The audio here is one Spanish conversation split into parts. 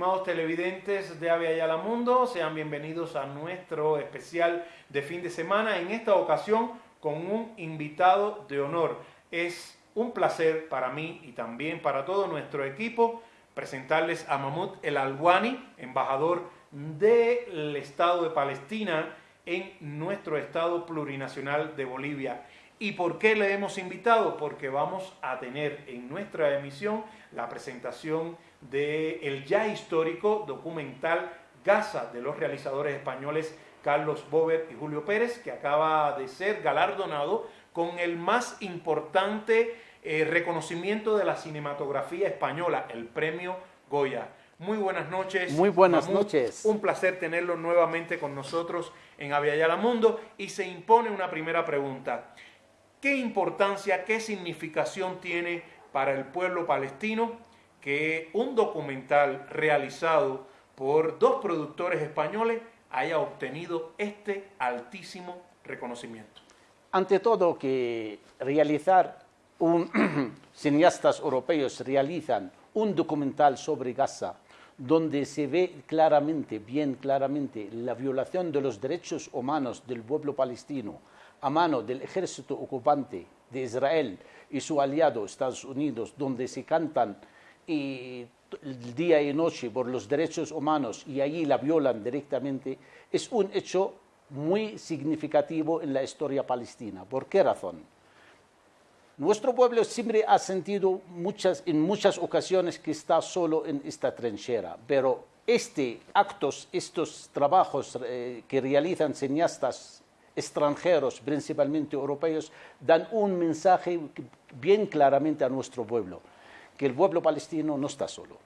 estimados televidentes de Avia Yala Mundo. Sean bienvenidos a nuestro especial de fin de semana. En esta ocasión con un invitado de honor. Es un placer para mí y también para todo nuestro equipo presentarles a Mahmoud El Alwani, embajador del Estado de Palestina en nuestro Estado plurinacional de Bolivia. ¿Y por qué le hemos invitado? Porque vamos a tener en nuestra emisión la presentación del ya histórico documental Gaza de los realizadores españoles Carlos Bober y Julio Pérez, que acaba de ser galardonado con el más importante eh, reconocimiento de la cinematografía española, el premio Goya. Muy buenas noches. Muy buenas noches. Un placer tenerlo nuevamente con nosotros en Aviala Mundo y se impone una primera pregunta. ¿Qué importancia, qué significación tiene para el pueblo palestino que un documental realizado por dos productores españoles haya obtenido este altísimo reconocimiento. Ante todo que realizar un, cineastas europeos realizan un documental sobre Gaza donde se ve claramente, bien claramente, la violación de los derechos humanos del pueblo palestino a mano del ejército ocupante de Israel y su aliado Estados Unidos, donde se cantan y día y noche por los derechos humanos y allí la violan directamente, es un hecho muy significativo en la historia palestina. ¿Por qué razón? Nuestro pueblo siempre ha sentido muchas, en muchas ocasiones que está solo en esta trinchera, pero este actos, estos trabajos eh, que realizan cineastas extranjeros, principalmente europeos, dan un mensaje bien claramente a nuestro pueblo que el pueblo palestino no está solo,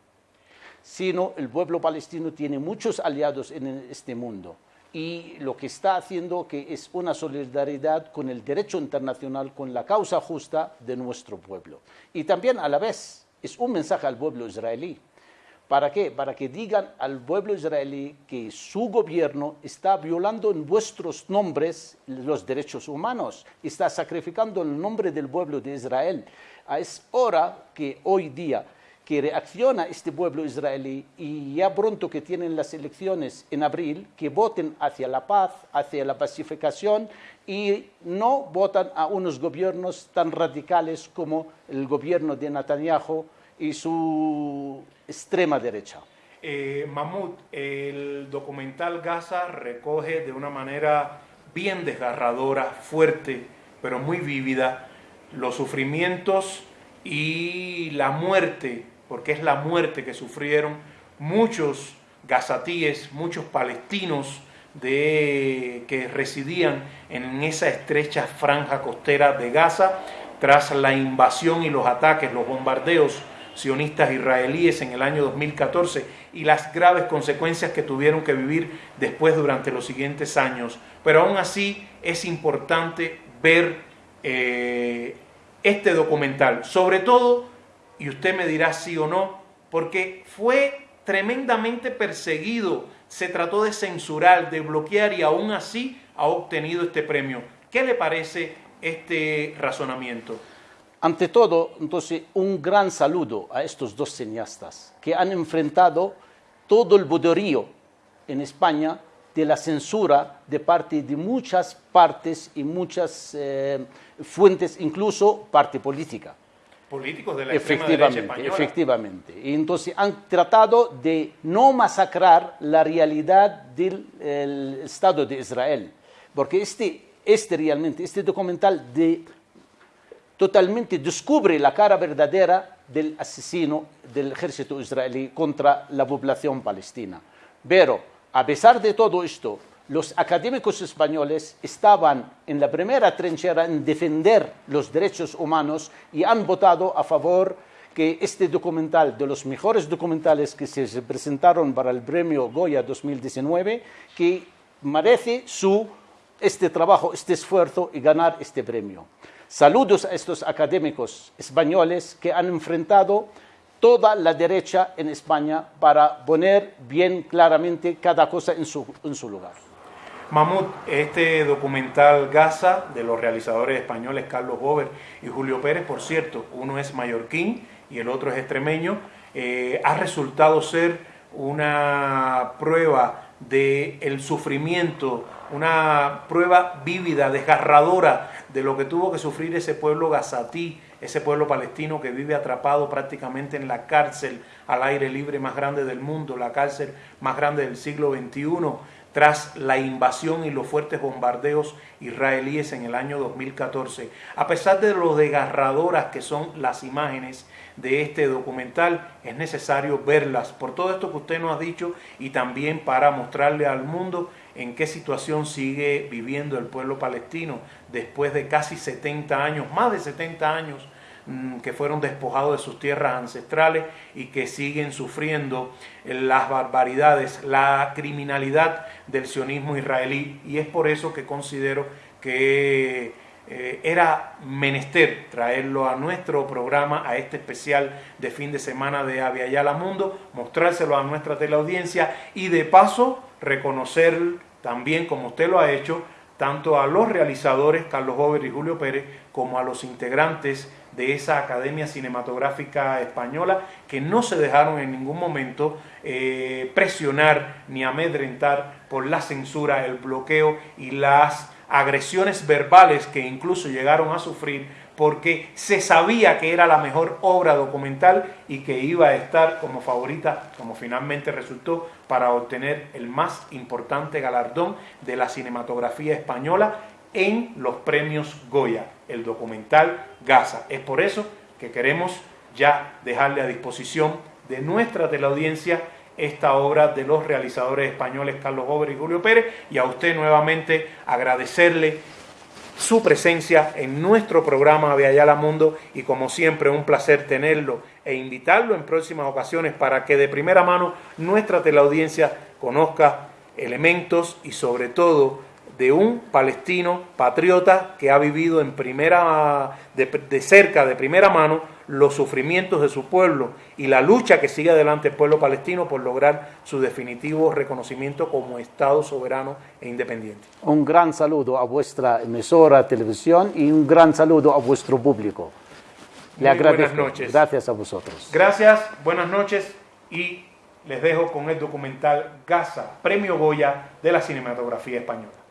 sino el pueblo palestino tiene muchos aliados en este mundo y lo que está haciendo que es una solidaridad con el derecho internacional, con la causa justa de nuestro pueblo. Y también a la vez es un mensaje al pueblo israelí. ¿Para qué? Para que digan al pueblo israelí que su gobierno está violando en vuestros nombres los derechos humanos, está sacrificando el nombre del pueblo de Israel. Ah, es hora que hoy día que reacciona este pueblo israelí y ya pronto que tienen las elecciones en abril, que voten hacia la paz, hacia la pacificación y no votan a unos gobiernos tan radicales como el gobierno de Netanyahu y su extrema derecha. Eh, el documental Gaza recoge de una manera bien desgarradora, fuerte, pero muy vívida, los sufrimientos y la muerte, porque es la muerte que sufrieron muchos gazatíes, muchos palestinos de, que residían en esa estrecha franja costera de Gaza tras la invasión y los ataques, los bombardeos sionistas israelíes en el año 2014 y las graves consecuencias que tuvieron que vivir después durante los siguientes años. Pero aún así es importante ver eh, este documental, sobre todo, y usted me dirá sí o no, porque fue tremendamente perseguido, se trató de censurar, de bloquear y aún así ha obtenido este premio. ¿Qué le parece este razonamiento? Ante todo, entonces, un gran saludo a estos dos cineastas que han enfrentado todo el boderío en España de la censura de parte de muchas partes y muchas eh, fuentes, incluso parte política. Políticos de la efectivamente, española. Efectivamente. Y entonces han tratado de no masacrar la realidad del Estado de Israel. Porque este, este realmente, este documental de, totalmente descubre la cara verdadera del asesino del ejército israelí contra la población palestina. Pero a pesar de todo esto, los académicos españoles estaban en la primera trinchera en defender los derechos humanos y han votado a favor que este documental, de los mejores documentales que se presentaron para el premio Goya 2019, que merece su, este trabajo, este esfuerzo y ganar este premio. Saludos a estos académicos españoles que han enfrentado toda la derecha en España para poner bien claramente cada cosa en su, lugar. Mahmoud, este documental Gaza de los realizadores españoles Carlos Bober y Julio Pérez, por cierto, uno es mallorquín y el otro es extremeño, eh, ha resultado ser una prueba del el sufrimiento, una prueba vívida, desgarradora de lo que tuvo que sufrir ese pueblo gazatí, ese pueblo palestino que vive atrapado prácticamente en la cárcel al aire libre más grande del mundo, la cárcel más grande del siglo XXI, tras la invasión y los fuertes bombardeos israelíes en el año 2014. A pesar de lo desgarradoras que son las imágenes de este documental, es necesario verlas por todo esto que usted nos ha dicho y también para mostrarle al mundo en qué situación sigue viviendo el pueblo palestino después de casi 70 años, más de 70 años que fueron despojados de sus tierras ancestrales y que siguen sufriendo las barbaridades, la criminalidad del sionismo israelí. Y es por eso que considero que eh, era menester traerlo a nuestro programa, a este especial de fin de semana de Aviala Mundo, mostrárselo a nuestra teleaudiencia y de paso reconocer también, como usted lo ha hecho, tanto a los realizadores, Carlos Jover y Julio Pérez, como a los integrantes de esa Academia Cinematográfica Española, que no se dejaron en ningún momento eh, presionar ni amedrentar por la censura, el bloqueo y las agresiones verbales que incluso llegaron a sufrir porque se sabía que era la mejor obra documental y que iba a estar como favorita, como finalmente resultó, para obtener el más importante galardón de la cinematografía española en los premios Goya, el documental Gaza. Es por eso que queremos ya dejarle a disposición de nuestra teleaudiencia esta obra de los realizadores españoles Carlos Gober y Julio Pérez y a usted nuevamente agradecerle su presencia en nuestro programa de Ayala Mundo y como siempre un placer tenerlo e invitarlo en próximas ocasiones para que de primera mano nuestra teleaudiencia conozca elementos y sobre todo de un palestino patriota que ha vivido en primera, de, cerca, de primera mano, los sufrimientos de su pueblo y la lucha que sigue adelante el pueblo palestino por lograr su definitivo reconocimiento como Estado soberano e independiente. Un gran saludo a vuestra emisora televisión y un gran saludo a vuestro público. Le agradezco. Buenas noches. Gracias a vosotros. Gracias, buenas noches y les dejo con el documental Gaza, Premio Goya de la Cinematografía Española.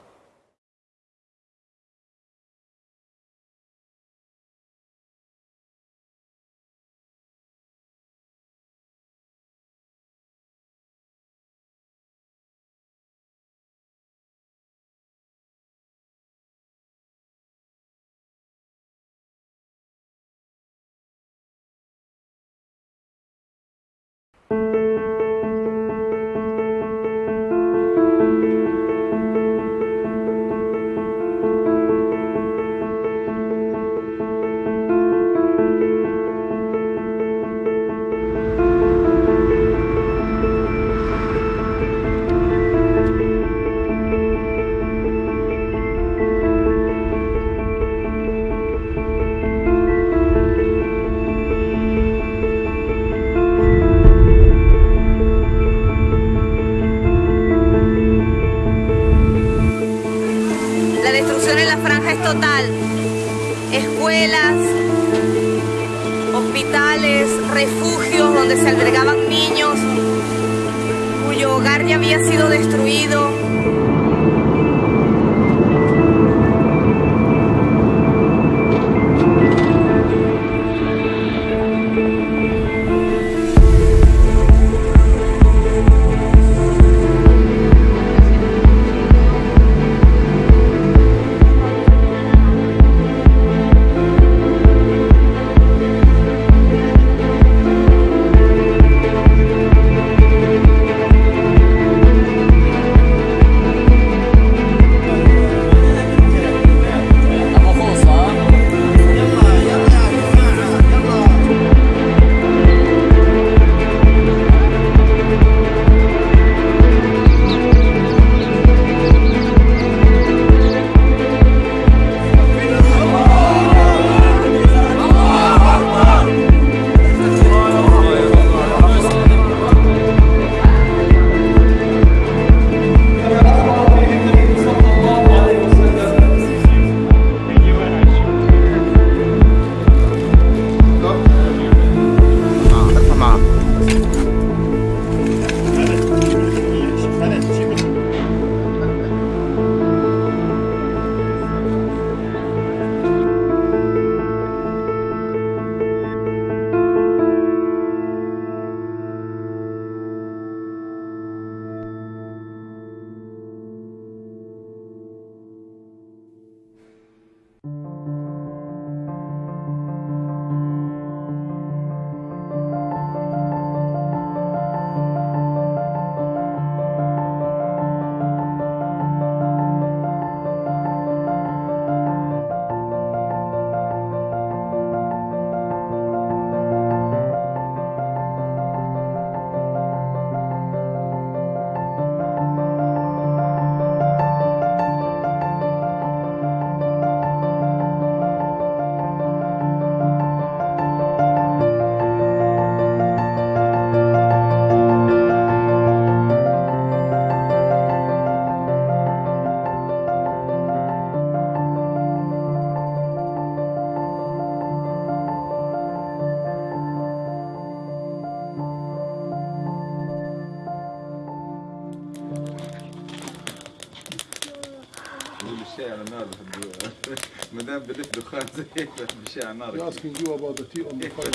Asking you about the tea on the fire.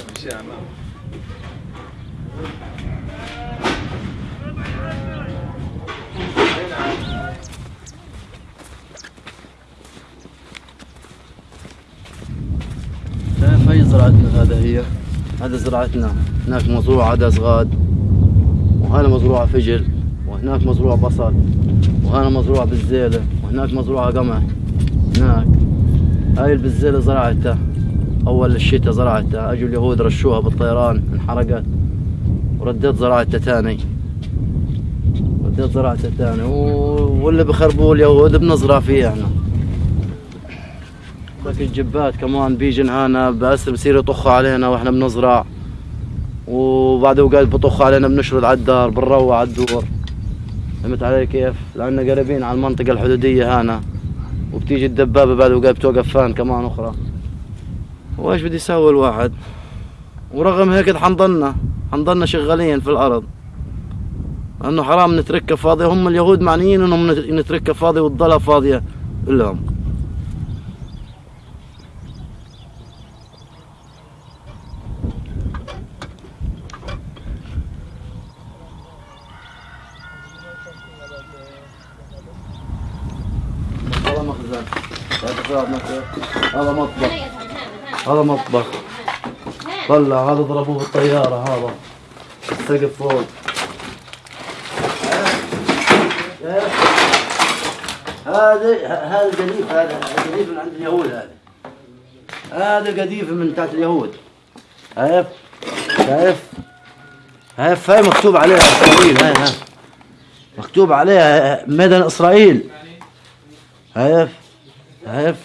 شايف هي زراعتنا هذا هي؟ هذا زراعتنا. هناك مزروع عدس غاد. وهنا مزروعة فجل. وهناك مزروع بصل. وهنا مزروع بالزيلة. وهناك مزروعة قمح. هناك. هاي البزيلة زرعتها. أول الشتاء زرعتها أجوا اليهود رشوها بالطيران انحرقت. ورديت زراعتها تاني رديت زراعتها تاني واللي بخربوه اليهود بنزرع فيه إحنا. ذاك الجبات كمان بيجن هنا بس بصير يطخوا علينا وإحنا بنزرع. وبعد اوقات بطخوا علينا بنشرد على الدار بنروع على الدور. فهمت علي كيف؟ لأننا قريبين على المنطقة الحدودية هنا. وبتيجي الدبابة بعد اوقات بتوقف فان كمان أخرى. وايش بدي يسوي الواحد؟ ورغم هيك حنضلنا حنضلنا شغالين في الأرض. لأنه حرام نتركها فاضية هم اليهود معنيين إنهم نتركها فاضية وتضلها فاضية لهم هذا مخزن هذا مطبخ هذا مطبخ طلع هذا ضربوه بالطيارة هذا. السقف فوق. هذا هذا قديف هذا قديف من عند اليهود هذا. هذا قديف من تحت اليهود. شايف شايف شايف هاي مكتوب عليها إسرائيل هاي ها مكتوب عليها مدن إسرائيل. شايف شايف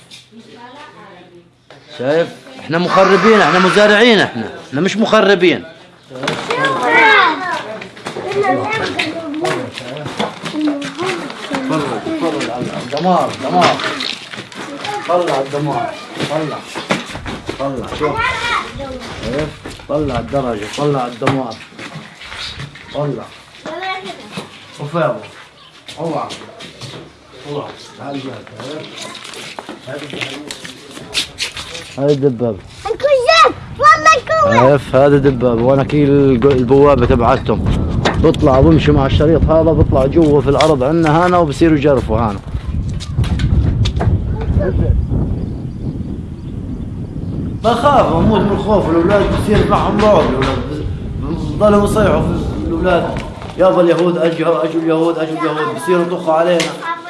شايف؟ إحنا مخربين إحنا مزارعين إحنا إحنا مش مخربين تفرج تفرج على الدمار دمار طلع الدمار طلع طلع شوف طلع الدرجة طلع الدمار طلع شوف يا ابو اوعى اوعى تعال هاي الدبابة الكوزات والله الكوزات شايف هذا دبابة وأنا كي البوابة تبعتهم. بيطلع بمشي مع الشريط هذا بيطلع جوا في الأرض عندنا هنا وبصيروا يجرفوا هنا. بخاف أموت من الخوف الأولاد بصير معهم رعب الأولاد بضلوا يصيحوا في الأولاد. يابا اليهود اجوا اجوا اليهود اجوا اليهود. بصيروا يطخوا علينا.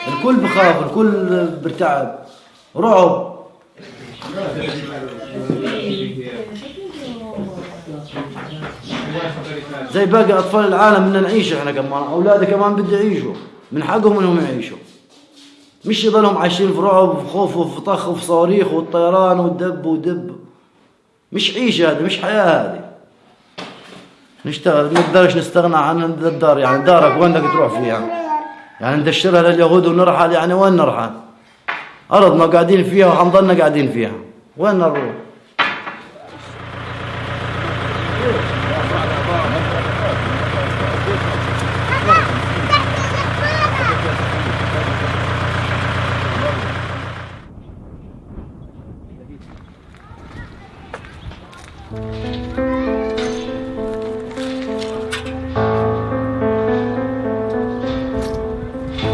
الكل بخاف الكل برتعب. رعب. زي باقي أطفال العالم بدنا نعيش إحنا كمان. أولادي كمان بده يعيشوا من حقهم إنهم يعيشوا. مش يضلهم عايشين في رعب وفي خوف وفي طخ وفي صواريخ والطيران والدب ودب. مش عيشة هذه مش حياة هذه. نشتغل نقدرش نستغنى عن الدار يعني دارك وين بدك تروح فيها؟ يعني ندشرها لليهود ونرحل يعني وين نرحل؟ أرضنا قاعدين فيها وحنضلنا قاعدين فيها وين نروح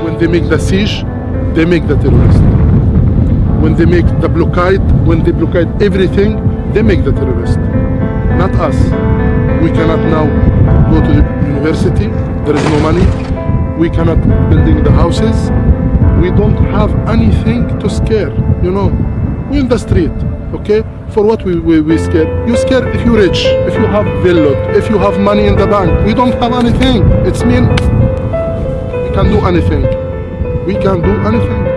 When they make the siege, they make the terrorist. When they make the blockade, when they blockade everything, they make the terrorist. Not us. We cannot now go to the university. There is no money. We cannot building the houses. We don't have anything to scare. You know, we in the street. Okay. For what we, we, we scare? You scare if you're rich, if you have villa, if you have money in the bank. We don't have anything. It's mean we can do anything. We can do anything.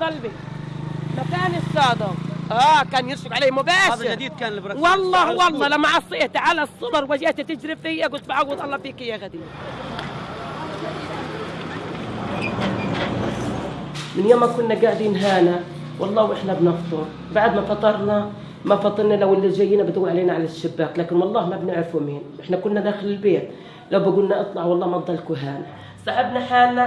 ضلبي مكان الصادم آه كان يرشق علي مباشر هذا جديد كان البركة والله والله لما عصيت على الصدر وجيت تجري فيا قلت بعوض الله فيك يا غدير. من يوم ما كنا قاعدين هنا والله وإحنا بنفطر. بعد ما فطرنا ما فطرنا لو اللي جايين بدوا علينا على الشباك لكن والله ما بنعرفوا مين. إحنا كنا داخل البيت. لو بقولنا اطلع والله ما تضلكوا هنا. سحبنا حالنا.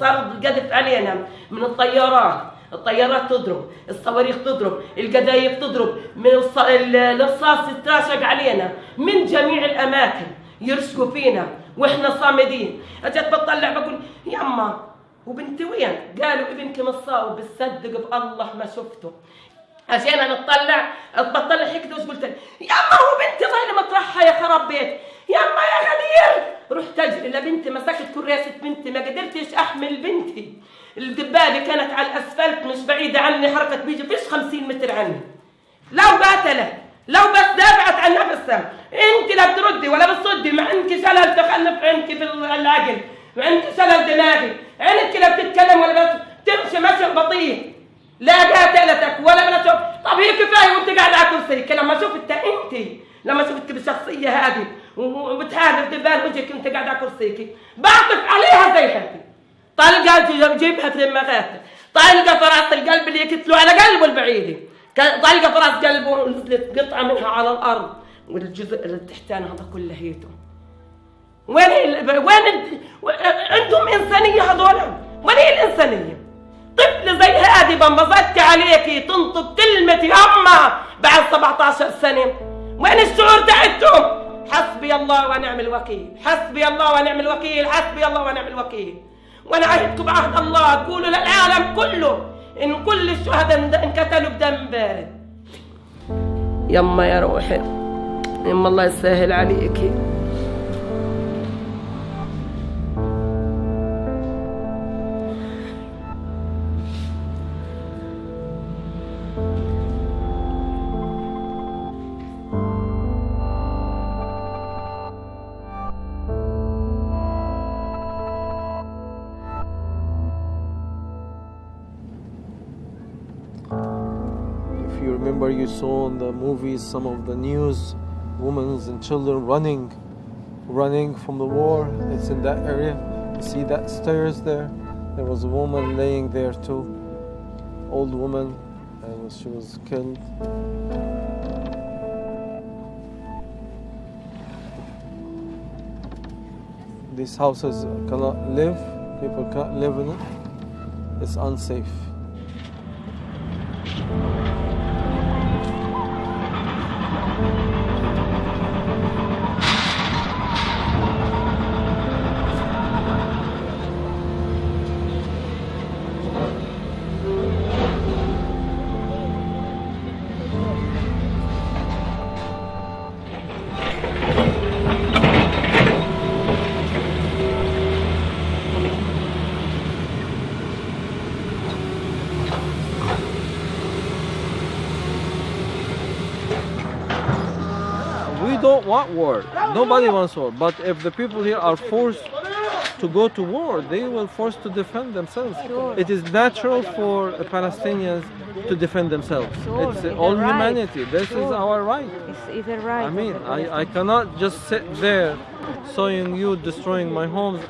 صار قذف علينا من الطيارات. الطيارات تضرب الصواريخ تضرب القذايف تضرب. من الرصاص يتراشق علينا من جميع الأماكن. يرشقوا فينا وإحنا صامدين. اجت بطلع بقول يما وبنتي وين؟ قالوا ابنك مصاب بتصدق بالله ما شفته. عشان نطلع بطلع هيك قلت؟ يما هو بنتي ظاهرة مطرحها يا خراب بيت. يما يا غدير رحت اجري لبنتي مسكت كراسة بنتي ما قدرتش أحمل بنتي. الدبابة كانت على الأسفلت مش بعيدة عني حركة بيجي فيش 50 متر عني. لو قاتلت لو بس دافعت عن نفسها. انت لا بتردي ولا بتصدي ما عندك شلل تخلف عندك في العقل ما عندك شلل دماغي. عينك لا بتتكلم ولا بس تمشي مشي بطيء. لا قاتلتك ولا بلا شوف. طب هي كفاية وانت قاعد على كرسيك لما شفت انت لما شفت بالشخصية هذه وبتحارب دبان وجهك انت قاعد على كرسيك. بعطف عليها زي هذه طلقه جيبها في دماغاتها طلقة في راس القلب اللي يكتلوا على قلبه البعيد. ك- طلقة في راس قلبه ونزلت قطعه منها على الأرض. والجزء اللي تحتاني هذا كله هيته وين ال- وين ال- عندهم إنسانية هذول؟ وين هي الإنسانية؟ طفل زي هذه بنبسطت عليكي تنطق كلمة يما بعد 17 سنة. وين الشعور تاعتهم؟ حسبي الله ونعم الوكيل. حسبي الله ونعم الوكيل. حسبي الله ونعم الوكيل. وأنا عهدكم بعهد الله. قولوا للعالم كله إن كل الشهداء انقتلوا بدم بارد. يما يا روحي يما الله يسهل عليكي you remember, you saw in the movies some of the news, women and children running, running from the war. It's in that area. You see that stairs there? There was a woman laying there too, old woman, and she was killed. These houses cannot live. People can't live in it. It's unsafe. Don't want war. Nobody wants war. But if the people here are forced to go to war, they will force to defend themselves. It is natural for Palestinians to defend themselves. Sure, it's it's all right. humanity. This is our right. It's either right. I mean, I, I cannot just sit there sawing you, destroying my homes,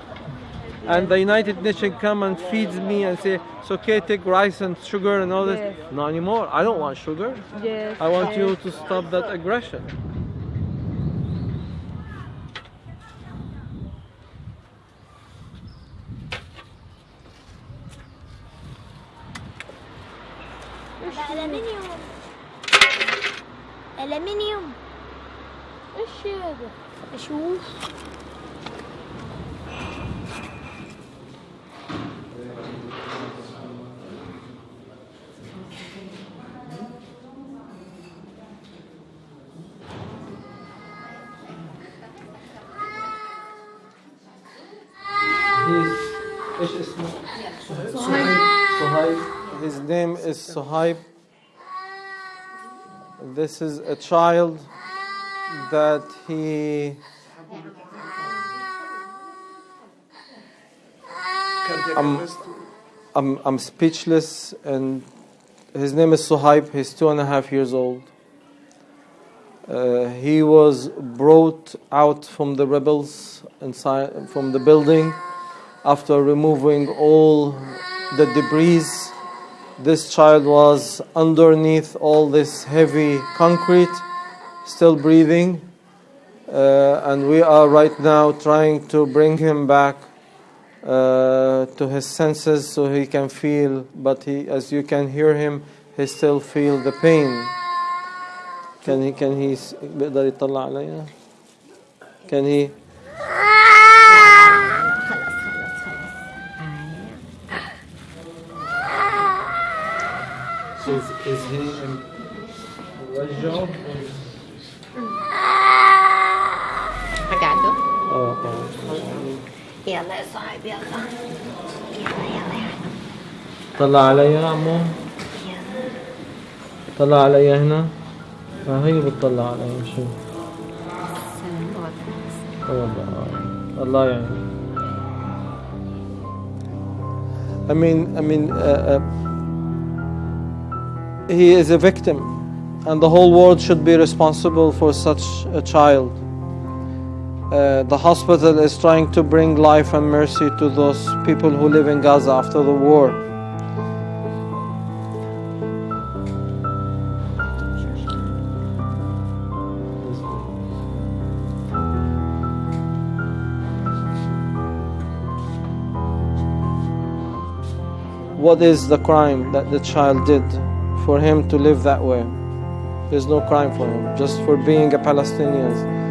and the United Nations come and feeds me and say, it's okay, take rice and sugar and all this. Yes. Not anymore. I don't want sugar. Yes. I want you to stop that aggression. الألمنيوم ألمنيوم إيش هذا؟ أشوف His name is Sohaib this is a child that he I'm, I'm, I'm speechless, and his name is Suhaib. He's two and a half years old. Uh, he was brought out from the rebels inside from the building after removing all the debris. This child was underneath all this heavy concrete, still breathing. Uh, and we are right now trying to bring him back uh, to his senses so he can feel, but he, as you can hear him, he still feel the pain. Can he, can he, can he is, is he in job? قعدوا Oh, oh. يلا يا صاحبي يلا يلا يلا يلا طلع عليا عمو طلع عليا هنا ما هي بتطلع عليا شو والله الله يعين I mean, I mean, uh, uh, he is a victim, and the whole world should be responsible for such a child. Uh, the hospital is trying to bring life and mercy to those people who live in Gaza after the war. What is the crime that the child did for him to live that way? There's no crime for him, just for being a Palestinian.